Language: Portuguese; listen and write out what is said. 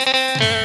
Música